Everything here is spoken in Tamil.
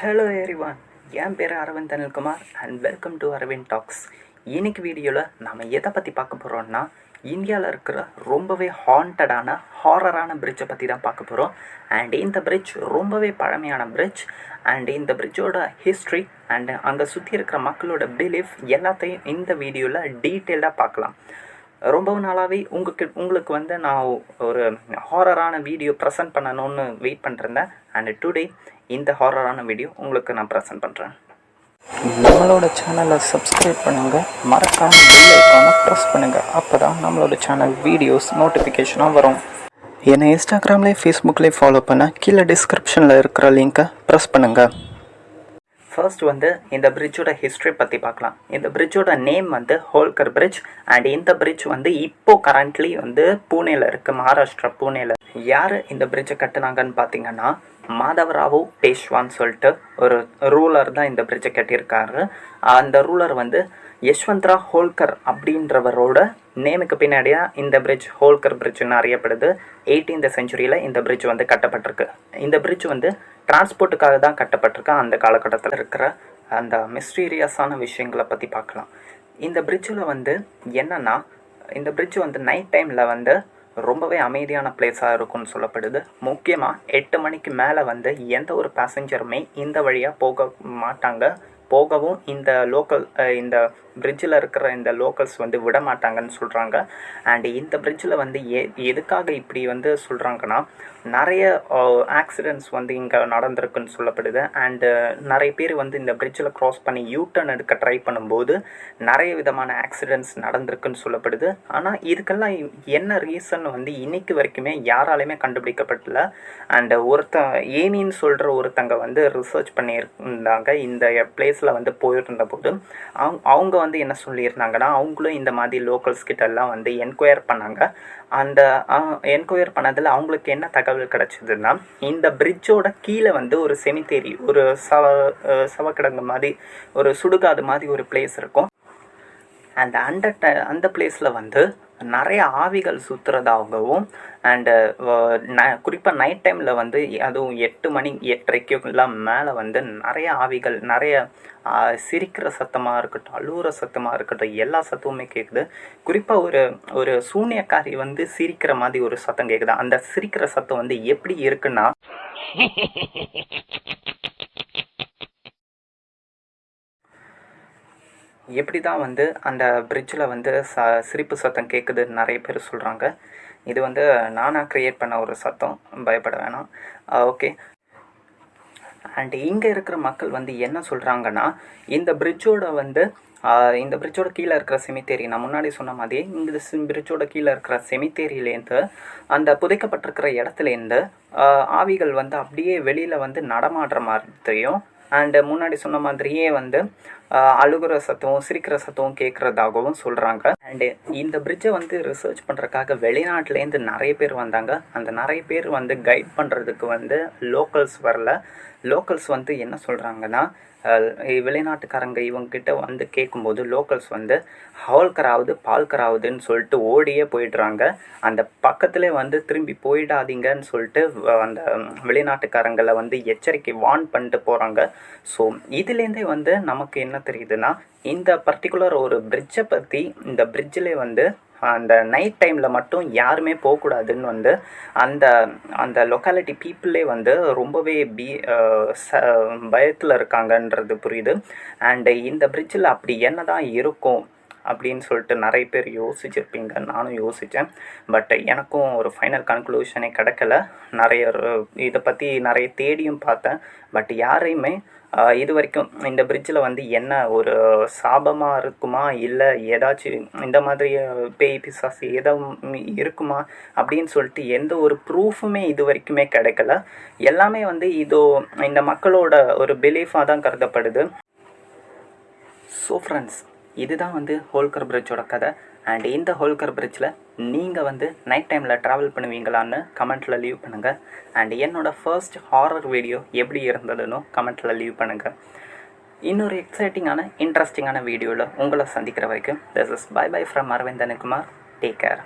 ஹலோ எரிவான் என் பேர் Aravind Anilkumar and welcome to Aravind talks இன்னைக்கு வீடியோவில் நம்ம எதை பற்றி பார்க்க போகிறோம்னா இந்தியாவில் இருக்கிற ரொம்பவே ஹாண்டடான ஹாரரான பிரிட்ஜை பற்றி தான் பார்க்க போகிறோம் அண்ட் இந்த பிரிட்ஜ் ரொம்பவே பழமையான பிரிட்ஜ் அண்ட் இந்த பிரிட்ஜோட ஹிஸ்ட்ரி அண்ட் அங்கே சுற்றி இருக்கிற மக்களோட பிலீஃப் எல்லாத்தையும் இந்த வீடியோவில் டீட்டெயிலாக பார்க்கலாம். ரொம்ப நாளாகவே உங்களுக்கு உங்களுக்கு வந்து நான் ஒரு ஹாரரான வீடியோ ப்ரெசென்ட் பண்ணணும்னு வெயிட் பண்ணிருந்தேன் அண்ட் டுடே இந்த ஹாரரான வீடியோ உங்களுக்கு நான் ப்ரெசென்ட் பண்ணுறேன் நம்மளோட சேனலை சப்ஸ்கிரைப் பண்ணுங்கள் மறக்காம பெல் ஐக்கானை ப்ரெஸ் பண்ணுங்கள் அப்போ தான் நம்மளோட சேனல் வீடியோஸ் நோட்டிஃபிகேஷனாக வரும். என்னை இன்ஸ்டாகிராம்லேயே ஃபேஸ்புக்லேயே ஃபாலோ பண்ண கீழே டிஸ்கிரிப்ஷனில் இருக்கிற லிங்க்கை ப்ரெஸ் பண்ணுங்கள் ஃபர்ஸ்ட் வந்து இந்த பிரிட்ஜோட ஹிஸ்ட்ரி பற்றி பார்க்கலாம். இந்த பிரிட்ஜோட நேம் வந்து ஹோல்கர் பிரிட்ஜ் அண்ட் இந்த பிரிட்ஜ் வந்து இப்போ கரண்ட்லி வந்து பூனேல இருக்குது மகாராஷ்டிரா பூனேல. யார் இந்த பிரிட்ஜை கட்டுனாங்கன்னு பார்த்தீங்கன்னா மாதவராவு பேஷ்வான்னு சொல்லிட்டு ஒரு ரூலர் தான் இந்த பிரிட்ஜை கட்டியிருக்காரு. அந்த ரூலர் வந்து யஷ்வந்த்ரா ஹோல்கர் அப்படின்றவரோட நேமுக்கு பின்னாடியாக இந்த பிரிட்ஜ் ஹோல்கர் பிரிட்ஜ்னு அறியப்படுது. எயிட்டீன்த் செஞ்சுரியில் இந்த பிரிட்ஜ் வந்து கட்டப்பட்டிருக்கு. இந்த பிரிட்ஜ் வந்து டிரான்ஸ்போர்ட்டுக்காக தான் கட்டப்பட்டிருக்கு அந்த காலகட்டத்தில் இருக்கிற அந்த மிஸ்டீரியஸான விஷயங்களை பற்றி பார்க்கலாம். இந்த பிரிட்ஜில் வந்து என்னென்னா இந்த பிரிட்ஜ் வந்து நைட் டைமில் வந்து ரொம்பவே அமைதியான பிளேஸாக இருக்கும்னு சொல்லப்படுது. முக்கியமாக எட்டு மணிக்கு மேலே வந்து எந்த ஒரு பேசஞ்சருமே இந்த வழியாக போக மாட்டாங்க. போகவும் இந்த லோக்கல் இந்த பிரிட்ஜில் இருக்கிற இந்த லோக்கல்ஸ் வந்து விட மாட்டாங்கன்னு சொல்கிறாங்க அண்ட் இந்த பிரிட்ஜில் வந்து எ எதுக்காக இப்படி வந்து சொல்கிறாங்கன்னா நிறைய ஆக்சிடெண்ட்ஸ் வந்து இங்கே நடந்திருக்குன்னு சொல்லப்படுது. அண்டு நிறைய பேர் வந்து இந்த பிரிட்ஜில் க்ராஸ் பண்ணி யூ டர்ன் எடுக்க ட்ரை பண்ணும்போது நிறைய விதமான ஆக்சிடெண்ட்ஸ் நடந்திருக்குன்னு சொல்லப்படுது. ஆனால் இதுக்கெல்லாம் என்ன ரீசன் வந்து இன்னைக்கு வரைக்குமே யாராலையுமே கண்டுபிடிக்கப்படல. அண்டு ஒருத்த ஏனின்னு சொல்கிற ஒருத்தங்க வந்து ரிசர்ச் பண்ணியிருந்தாங்க. இந்த பிளேஸில் வந்து போயிருந்த போது அவங்க அவங்க வந்து என்ன சொல்லியிருந்தாங்கன்னா அவங்களும் இந்த மாதிரி லோக்கல்ஸ் கிட்டெல்லாம் வந்து என்கொயர் பண்ணாங்க. அந்த என்கொயர் பண்ணதில் அவங்களுக்கு என்ன தகவல் கிடச்சிதுன்னா இந்த பிரிட்ஜோட கீழே வந்து ஒரு செமித்தேரி ஒரு சவ சவக்கிடங்கு மாதிரி ஒரு சுடுகாடு மாதிரி ஒரு பிளேஸ் இருக்கும். அந்த அந்த அந்த பிளேஸில் வந்து நிறைய ஆவிகள் சுற்றுறதாகவும் அண்டு ந குறிப்பாக நைட் டைமில் வந்து அதுவும் எட்டு மணி எட்டரைக்குலாம் மேலே வந்து நிறைய ஆவிகள் நிறைய சிரிக்கிற சத்தமாக இருக்கட்டும் அழுவுற சத்தமாக இருக்கட்டும் எல்லா சத்தமுமே கேட்குது குறிப்பாக ஒரு ஒரு சூனியக்காரி வந்து சிரிக்கிற மாதிரி ஒரு சத்தம் கேட்குது அந்த சிரிக்கிற சத்தம் வந்து எப்படி இருக்குன்னா எப்படி தான் வந்து அந்த பிரிட்ஜில் வந்து ச சிரிப்பு சத்தம் கேட்குதுன்னு நிறைய பேர் சொல்கிறாங்க இது வந்து நானாக க்ரியேட் பண்ண ஒரு சத்தம். பயப்பட வேணாம். ஓகே அண்ட் இங்கே இருக்கிற மக்கள் வந்து என்ன சொல்கிறாங்கன்னா இந்த பிரிட்ஜோட வந்து இந்த பிரிட்ஜோட கீழே இருக்கிற செமித்தேரி நான் முன்னாடி சொன்ன மாதிரி இந்த பிரிட்ஜோட கீழே இருக்கிற செமித்தேரியிலேருந்து அந்த புதைக்கப்பட்டிருக்கிற இடத்துலேருந்து ஆவிகள் வந்து அப்படியே வெளியில் வந்து நடமாடுற மாதிரியும் அண்டு முன்னாடி சொன்ன மாதிரியே வந்து அழுகுற சத்தம் சிரிக்கிற சத்தம் கேட்குறதாகவும் சொல்கிறாங்க அண்டு இந்த பிரிட்ஜை வந்து ரிசர்ச் பண்ணுறதுக்காக வெளிநாட்டிலேருந்து நிறைய பேர் வந்தாங்க. அந்த நிறைய பேர் வந்து கைட் பண்ணுறதுக்கு வந்து லோக்கல்ஸ் வரல. லோக்கல்ஸ் வந்து என்ன சொல்கிறாங்கன்னா வெளிநாட்டுக்காரங்க இவங்கக்கிட்ட வந்து கேட்கும்போது லோக்கல்ஸ் வந்து ஹவுல்கராவது பால்கராவுதுன்னு சொல்லிட்டு ஓடியே போயிடுறாங்க. அந்த பக்கத்துலேயே வந்து திரும்பி போயிடாதீங்கன்னு சொல்லிட்டு அந்த வெளிநாட்டுக்காரங்களை வந்து எச்சரிக்கை வார்ன் பண்ணிட்டு போகிறாங்க ஸோ இதுலேருந்தே வந்து நமக்கு என்ன தெரியுதுன்னா இந்த பர்டிகுலர் ஒரு பிரிட்ஜை பற்றி இந்த பிரிட்ஜிலே வந்து அந்த நைட் டைமில் மட்டும் யாருமே போகக்கூடாதுன்னு வந்து அந்த அந்த லொக்காலிட்டி பீப்புளே வந்து ரொம்பவே பி ச பயத்தில் இருக்காங்கன்றது புரியுது. அண்டு இந்த பிரிட்ஜில் அப்படி என்ன தான் இருக்கும் அப்படின்னு சொல்லிட்டு நிறைய பேர் யோசிச்சிருப்பீங்க. நானும் யோசித்தேன் பட் எனக்கும் ஒரு ஃபைனல் கன்க்ளூஷனே கிடைக்கல. நிறைய இதை பற்றி நிறைய தேடியும் பார்த்தேன். பட் யாரையுமே இது வரைக்கும் இந்த பிரிட்ஜில் வந்து என்ன ஒரு சாபமாக இருக்குமா? இல்லை ஏதாச்சும் இந்த மாதிரி பேய் பிசாசு எதுவும் இருக்குமா? அப்படின்னு சொல்லிட்டு எந்த ஒரு ப்ரூஃபுமே இது வரைக்குமே கிடைக்கல. எல்லாமே வந்து இதோ இந்த மக்களோட ஒரு பிலீஃபாக தான் கருதப்படுது. ஸோ ஃப்ரெண்ட்ஸ் இதுதான் வந்து ஹோல்கர் பிரிட்ஜோட கதை. அண்ட் இந்த ஹோல்கர் பிரிட்ஜில் நீங்கள் வந்து நைட் டைமில் ட்ராவல் பண்ணுவீங்களான்னு கமெண்ட்டில் லீவ் பண்ணுங்கள் அண்ட் என்னோடய ஃபர்ஸ்ட் ஹாரர் வீடியோ எப்படி இருந்ததுன்னு கமெண்ட்டில் லீவ் பண்ணுங்கள் இன்னொரு எக்ஸைட்டிங்கான இன்ட்ரெஸ்டிங்கான வீடியோவில் உங்களை சந்திக்கிற வரைக்கும் this is bye bye from அரவிந்தனுக்குமார் take care